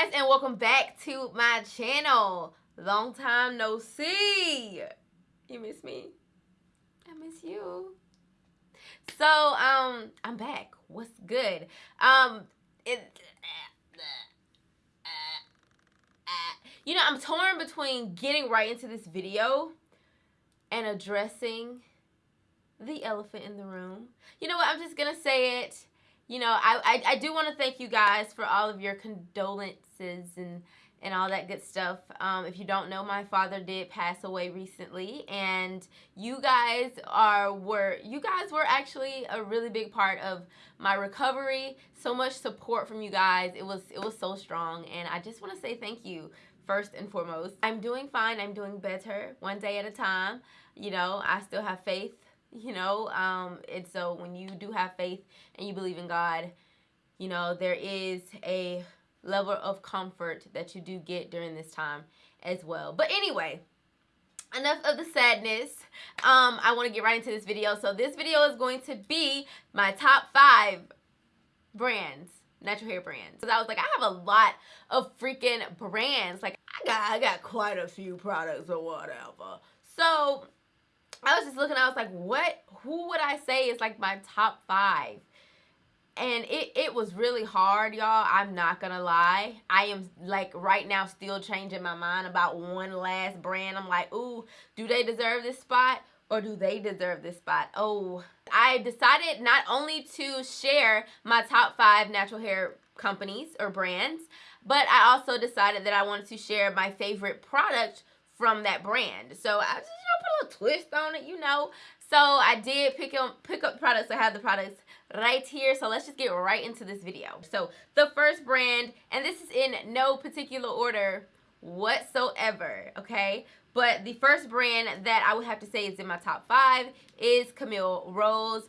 guys and welcome back to my channel. Long time no see. You miss me? I miss you. So, um, I'm back. What's good? Um, it, you know, I'm torn between getting right into this video and addressing the elephant in the room. You know what? I'm just gonna say it you know, I, I, I do want to thank you guys for all of your condolences and and all that good stuff. Um, if you don't know, my father did pass away recently, and you guys are were you guys were actually a really big part of my recovery. So much support from you guys. It was it was so strong, and I just want to say thank you first and foremost. I'm doing fine. I'm doing better, one day at a time. You know, I still have faith you know um and so when you do have faith and you believe in god you know there is a level of comfort that you do get during this time as well. But anyway enough of the sadness. Um i want to get right into this video. So this video is going to be my top five brands natural hair brands. Because i was like i have a lot of freaking brands. Like i got i got quite a few products or whatever. So I was just looking, I was like, what, who would I say is like my top five? And it, it was really hard, y'all. I'm not gonna lie. I am like right now still changing my mind about one last brand. I'm like, ooh, do they deserve this spot? Or do they deserve this spot? Oh, I decided not only to share my top five natural hair companies or brands, but I also decided that I wanted to share my favorite product from that brand. So I just little twist on it, you know. So I did pick up pick up products. I have the products right here. So let's just get right into this video. So the first brand, and this is in no particular order whatsoever, okay? But the first brand that I would have to say is in my top five is Camille Rose.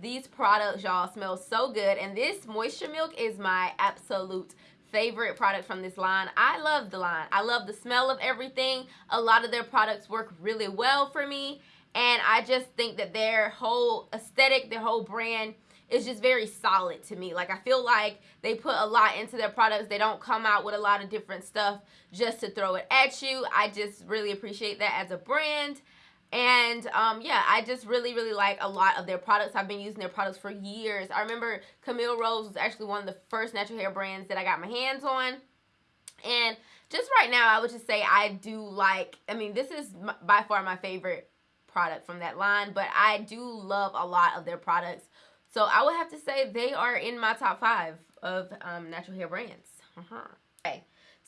These products, y'all, smell so good. And this Moisture Milk is my absolute favorite product from this line. I love the line. I love the smell of everything. A lot of their products work really well for me. And I just think that their whole aesthetic, their whole brand is just very solid to me. Like I feel like they put a lot into their products. They don't come out with a lot of different stuff just to throw it at you. I just really appreciate that as a brand. And um, yeah, I just really, really like a lot of their products. I've been using their products for years. I remember Camille Rose was actually one of the first natural hair brands that I got my hands on. And just right now, I would just say I do like, I mean, this is by far my favorite product from that line, but I do love a lot of their products. So I would have to say they are in my top five of um, natural hair brands. Uh -huh. Okay.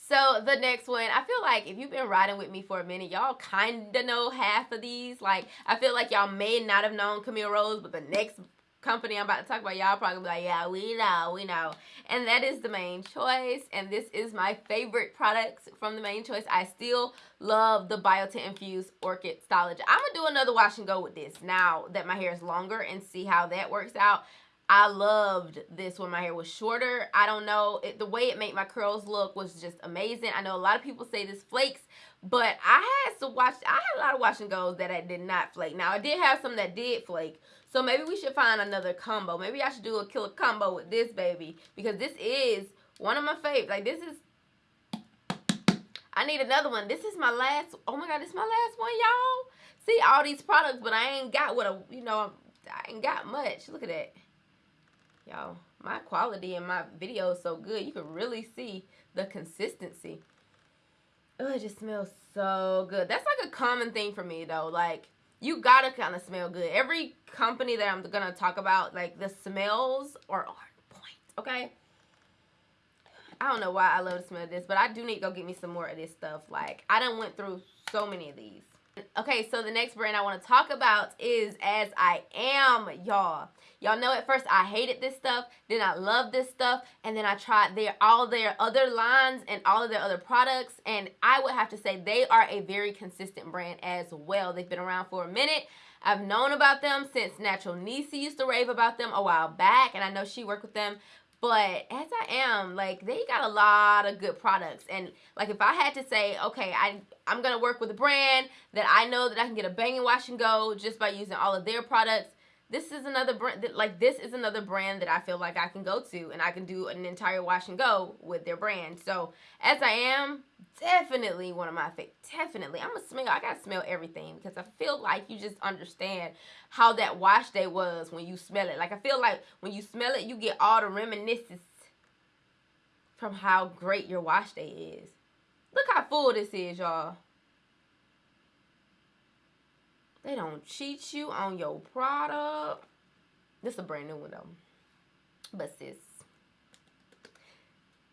So the next one, I feel like if you've been riding with me for a minute, y'all kind of know half of these. Like, I feel like y'all may not have known Camille Rose, but the next company I'm about to talk about, y'all probably be like, yeah, we know, we know. And that is the Mane Choice. And this is my favorite products from the Mane Choice. I still love the Biotin Infused Orchid Stylogy. I'm going to do another wash and go with this now that my hair is longer and see how that works out. I loved this when my hair was shorter. I don't know. It, the way it made my curls look was just amazing. I know a lot of people say this flakes, but I had to watch. I had a lot of wash and goes that I did not flake. Now, I did have some that did flake. So maybe we should find another combo. Maybe I should do a killer combo with this baby. Because this is one of my favorites. Like, this is... I need another one. This is my last... Oh, my God. This is my last one, y'all. See, all these products, but I ain't got what a... You know, I ain't got much. Look at that y'all my quality in my video is so good. You can really see the consistency. Oh it just smells so good. That's like a common thing for me though. Like you gotta kind of smell good. Every company that i'm gonna talk about like the smells are on point okay? I don't know why i love the smell of this but i do need to go get me some more of this stuff. Like i done went through so many of these Okay, so the next brand I want to talk about is As I Am, y'all. Y'all know at first I hated this stuff, then I loved this stuff, and then I tried their all their other lines and all of their other products, and I would have to say they are a very consistent brand as well. They've been around for a minute. I've known about them since Natural Nisi used to rave about them a while back, and I know she worked with them but as I am, like they got a lot of good products. And like if I had to say, okay, I I'm gonna work with a brand that I know that I can get a bang and wash and go just by using all of their products, this is another brand that like this is another brand that I feel like I can go to and I can do an entire wash and go with their brand. So as I am, definitely one of my favorite. Definitely, I'm gonna smell. I gotta smell everything because I feel like you just understand how that wash day was when you smell it. Like I feel like when you smell it, you get all the reminiscences from how great your wash day is. Look how full this is, y'all. They don't cheat you on your product. This is a brand new one though. But sis,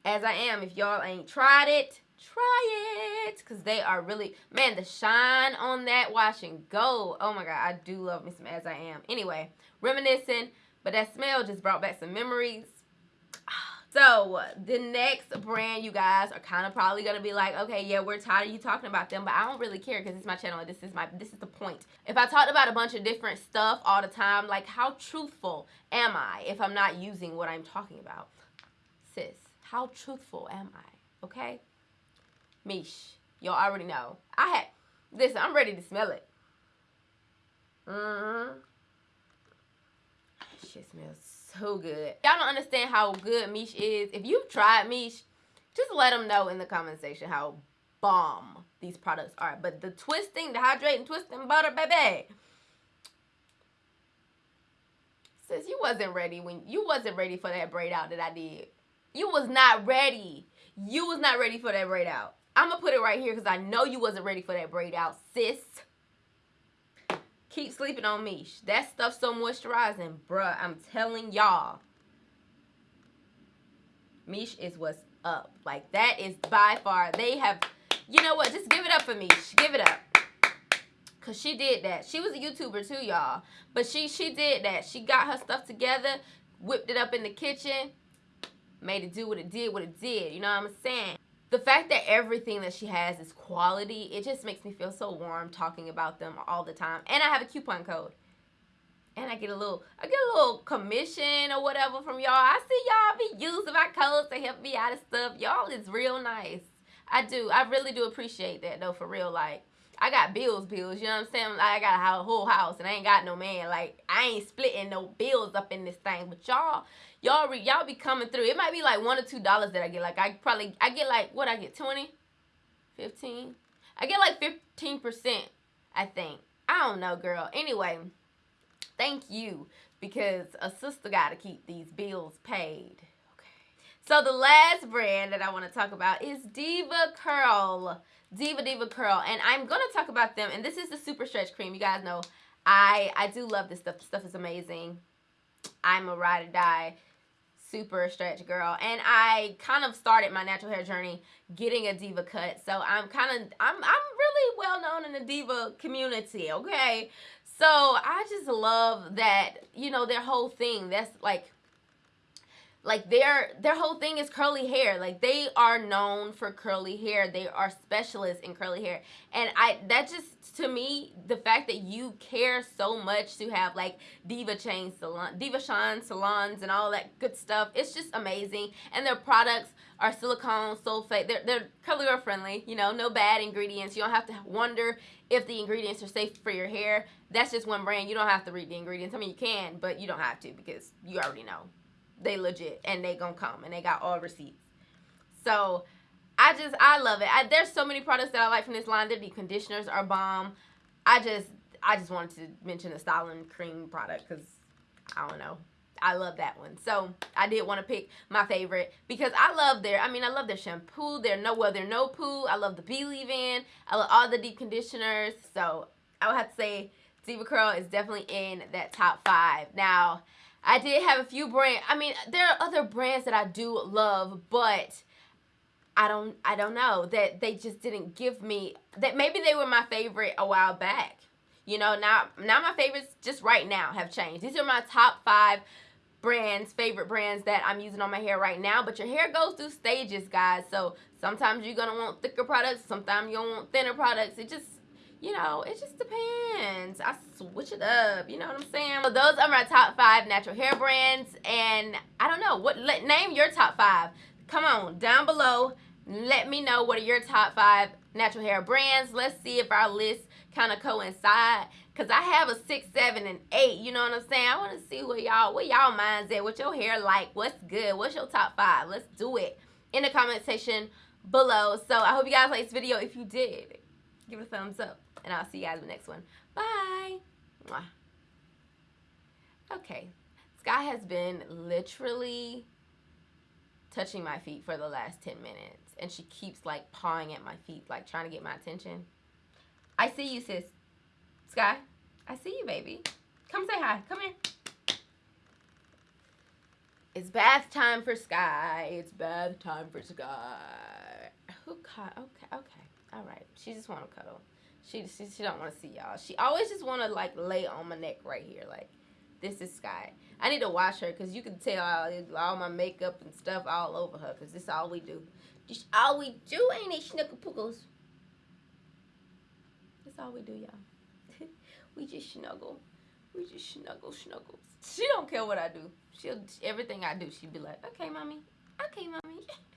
as I am, if y'all ain't tried it, try it. Because they are really, man, the shine on that wash and go. Oh my God, I do love me some As I Am. Anyway, reminiscing, but that smell just brought back some memories. So the next brand, you guys are kind of probably gonna be like, okay, yeah, we're tired of you talking about them, but I don't really care because it's my channel. This is my this is the point. If I talked about a bunch of different stuff all the time, like how truthful am I if I'm not using what I'm talking about, sis? How truthful am I? Okay, Mish, y'all already know. I had listen. I'm ready to smell it. Mm-hmm. Shit smells so good. Y'all don't understand how good Mish is. If you've tried Mish, just let them know in the comment section how bomb these products are. But the twisting, the hydrating, twisting butter, baby. Says you wasn't ready when you wasn't ready for that braid out that I did. You was not ready. You was not ready for that braid out. I'm gonna put it right here because I know you wasn't ready for that braid out, sis. Keep sleeping on me. That stuff's so moisturizing. Bruh, I'm telling y'all. Mish is what's up. Like, that is by far, they have, you know what? Just give it up for Mish. Give it up. Because she did that. She was a YouTuber too, y'all. But she, she did that. She got her stuff together, whipped it up in the kitchen, made it do what it did, what it did. You know what I'm saying? The fact that everything that she has is quality, it just makes me feel so warm talking about them all the time. And I have a coupon code. And I get a little, I get a little commission or whatever from y'all. I see y'all be using my codes to help me out of stuff. Y'all is real nice. I do. I really do appreciate that though, for real. Like, I got bills, bills. You know what I'm saying? Like, I got a whole house and I ain't got no man. Like, I ain't splitting no bills up in this thing. But y'all, y'all y'all be coming through. It might be like one or two dollars that I get. Like I probably I get like what I get 20, 15. I get like 15 percent. I think. I don't know, girl. Anyway, thank you because a sister got to keep these bills paid. So the last brand that I want to talk about is Diva Curl. Deva Diva Curl. And I'm going to talk about them. And this is the Super Stretch Cream. You guys know I, I do love this stuff. This stuff is amazing. I'm a ride or die super stretch girl and I kind of started my natural hair journey getting a Deva cut so I'm kind of I'm, I'm really well known in the Deva community okay so I just love that you know their whole thing that's like like their their whole thing is curly hair. Like they are known for curly hair. They are specialists in curly hair. And i that just to me the fact that you care so much to have like Deva Chan salon Deva Chan salons and all that good stuff it's just amazing. And their products are silicone sulfate. They're, they're curly girl friendly you know no bad ingredients. You don't have to wonder if the ingredients are safe for your hair. That's just one brand. You don't have to read the ingredients. I mean you can but you don't have to because you already know they legit and they gonna come and they got all receipts. So I just I love it. I, there's so many products that I like from this line. The deep conditioners are bomb. I just I just wanted to mention the styling cream product because I don't know. I love that one. So I did want to pick my favorite because I love their, I mean, I love their shampoo, their no, well, their no poo. I love the B'Leave-In. I love all the deep conditioners. So I would have to say DevaCurl is definitely in that top five. Now, I did have a few brands. I mean, there are other brands that I do love, but I don't I don't know that they just didn't give me that maybe they were my favorite a while back. You know, now now my favorites just right now have changed. These are my top 5 brands, favorite brands that I'm using on my hair right now, but your hair goes through stages, guys. So, sometimes you're going to want thicker products, sometimes you don't want thinner products. It just you know, it just depends. I switch it up. You know what I'm saying? So those are my top five natural hair brands. And I don't know. what. Let, name your top five. Come on, down below. Let me know what are your top five natural hair brands. Let's see if our list kind of coincide. Cause I have a six, seven, and eight. You know what I'm saying? I want to see what y'all, what y'all minds at, what your hair like, what's good, what's your top five. Let's do it in the comment section below. So I hope you guys liked this video. If you did, give it a thumbs up, and I'll see you guys in the next one. Bye. Mwah. Okay, Sky has been literally touching my feet for the last 10 minutes. And she keeps like pawing at my feet, like trying to get my attention. I see you, sis. Sky, I see you, baby. Come say hi. Come here. It's bath time for Sky. It's bath time for Sky. Who caught? Okay, okay. All right. She just want to cuddle. She, she, she don't want to see y'all. She always just want to like lay on my neck right here. Like, this is Sky. I need to wash her because you can tell all, all my makeup and stuff all over her because this is all we do. All we do, ain't it, Pookles? That's all we do, y'all. we just snuggle. We just snuggle, snuggles. She don't care what I do. She'll everything I do. She'd be like, "Okay, mommy. Okay, mommy."